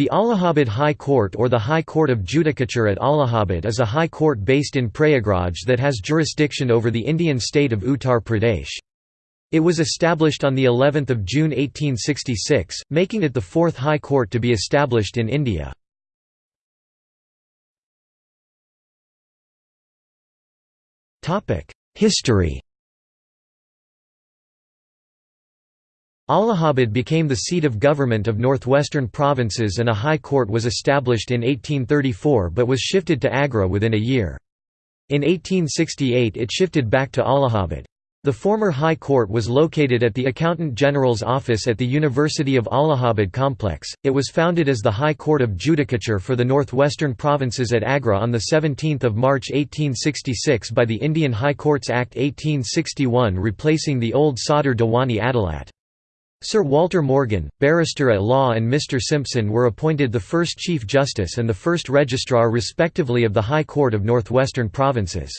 The Allahabad High Court or the High Court of Judicature at Allahabad is a high court based in Prayagraj that has jurisdiction over the Indian state of Uttar Pradesh. It was established on the 11th of June 1866, making it the fourth high court to be established in India. History Allahabad became the seat of government of northwestern provinces and a high court was established in 1834 but was shifted to Agra within a year. In 1868 it shifted back to Allahabad. The former High Court was located at the Accountant General's office at the University of Allahabad complex. It was founded as the High Court of Judicature for the northwestern provinces at Agra on 17 March 1866 by the Indian High Courts Act 1861 replacing the old Sadr Diwani Adalat. Sir Walter Morgan, barrister at law and Mr Simpson were appointed the first Chief Justice and the first Registrar respectively of the High Court of Northwestern Provinces.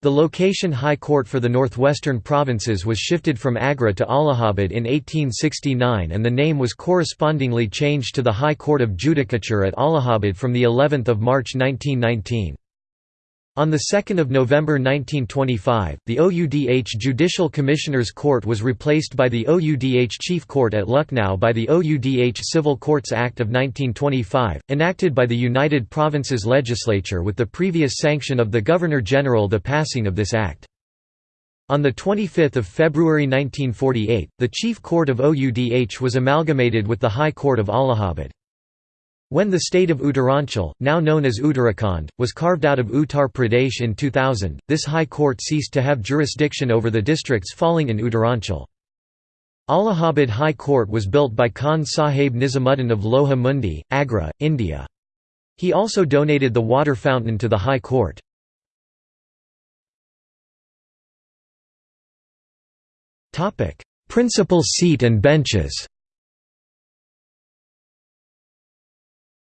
The location High Court for the Northwestern Provinces was shifted from Agra to Allahabad in 1869 and the name was correspondingly changed to the High Court of Judicature at Allahabad from of March 1919. On 2 November 1925, the OUDH Judicial Commissioners Court was replaced by the OUDH Chief Court at Lucknow by the OUDH Civil Courts Act of 1925, enacted by the United Provinces Legislature with the previous sanction of the Governor-General the passing of this act. On 25 February 1948, the Chief Court of OUDH was amalgamated with the High Court of Allahabad. When the state of Uttaranchal, now known as Uttarakhand, was carved out of Uttar Pradesh in 2000, this high court ceased to have jurisdiction over the districts falling in Uttaranchal. Allahabad High Court was built by Khan Sahib Nizamuddin of Loha Mundi, Agra, India. He also donated the water fountain to the High Court. Principal seat and benches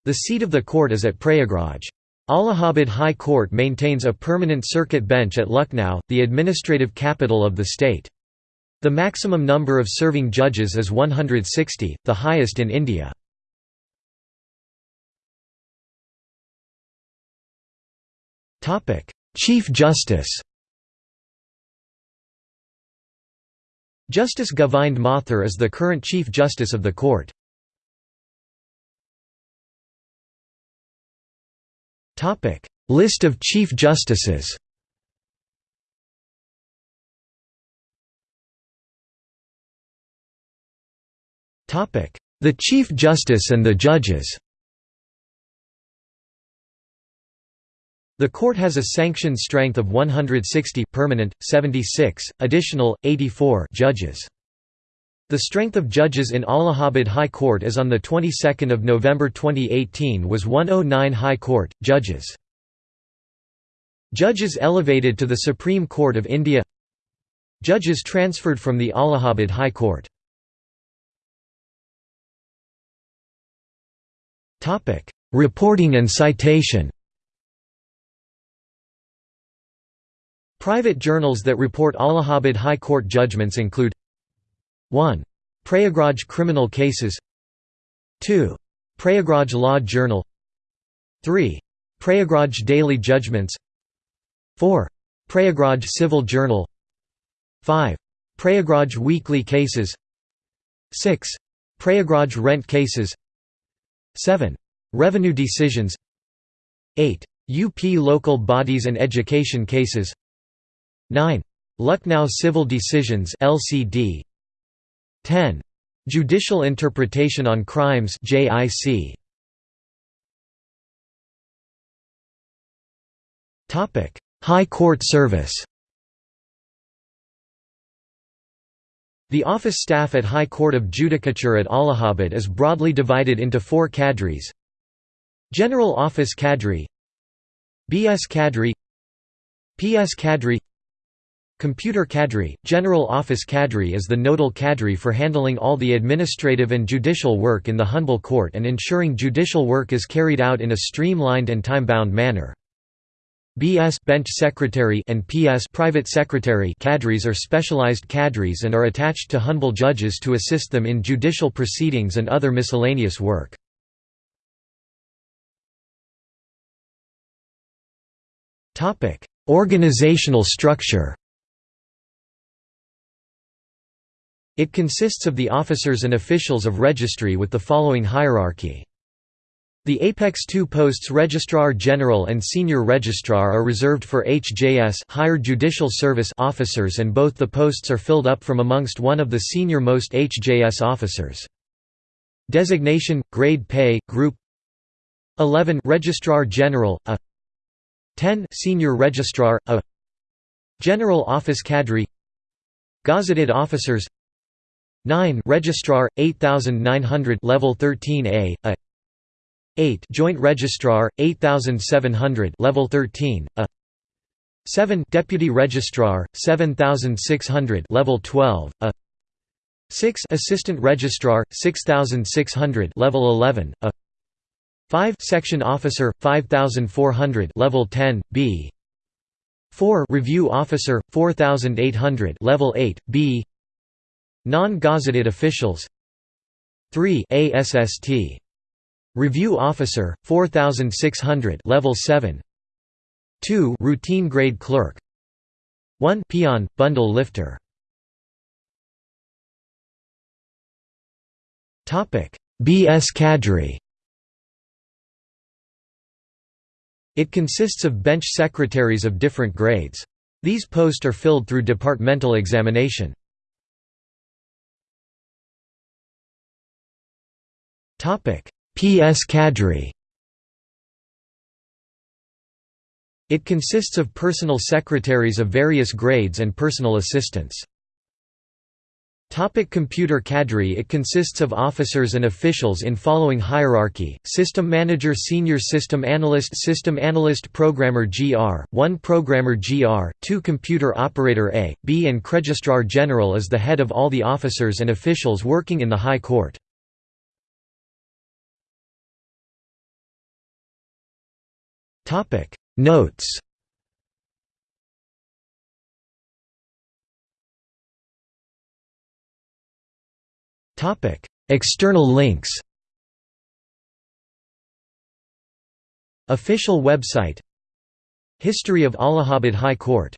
The seat of the court is at Prayagraj. Allahabad High Court maintains a permanent circuit bench at Lucknow, the administrative capital of the state. The maximum number of serving judges is 160, the highest in India. Chief Justice Justice Govind Mathur is the current Chief Justice of the court. List of Chief Justices The Chief Justice and the judges The court has a sanctioned strength of 160 permanent, 76, additional, 84 judges. The strength of judges in Allahabad High Court as on the 22nd of November 2018 was 109 High Court judges. Judges elevated to the Supreme Court of India. Judges transferred from the Allahabad High Court. Topic: Reporting and citation. Private journals that report Allahabad High Court judgments include 1. Prayagraj Criminal Cases 2. Prayagraj Law Journal 3. Prayagraj Daily Judgments 4. Prayagraj Civil Journal 5. Prayagraj Weekly Cases 6. Prayagraj Rent Cases 7. Revenue Decisions 8. UP Local Bodies and Education Cases 9. Lucknow Civil Decisions LCD 10. Judicial Interpretation on Crimes JIC. Topic: High Court Service. The office staff at High Court of Judicature at Allahabad is broadly divided into four cadres General Office Cadre BS Cadre PS Cadre Computer Cadre, General Office Cadre is the nodal cadre for handling all the administrative and judicial work in the humble court and ensuring judicial work is carried out in a streamlined and time-bound manner. BS bench secretary and PS private secretary cadres are specialized cadres and are attached to humble judges to assist them in judicial proceedings and other miscellaneous work. Organizational structure It consists of the officers and officials of registry with the following hierarchy. The Apex II posts Registrar General and Senior Registrar are reserved for HJS Higher Judicial Service officers and both the posts are filled up from amongst one of the senior-most HJS officers. Designation, grade pay, group 11 Registrar General, a 10 Senior Registrar, a General Office Cadre Gazetted Officers 9 Registrar, 8900 Level 13A, a 8 Joint Registrar 8700 level 13 a. 7 Deputy Registrar 7600 level 12 a. 6 Assistant Registrar 6600 level 11 a. 5 Section Officer 5400 level 10 B. 4 Review Officer 4800 level 8 B Non-gazetted officials. 3 ASST Review Officer 4600 level 7 2 routine grade clerk. 1 peon bundle lifter. Topic BS cadre It consists of bench secretaries of different grades. These posts are filled through departmental examination PS cadre It consists of personal secretaries of various grades and personal assistants. Topic computer cadre It consists of officers and officials in following hierarchy, System Manager Senior System Analyst System Analyst Programmer GR, 1 Programmer GR, 2 Computer Operator A, B and Registrar General is the head of all the officers and officials working in the High Court. Topic. Notes. Topic. External links. Official website. History of Allahabad High Court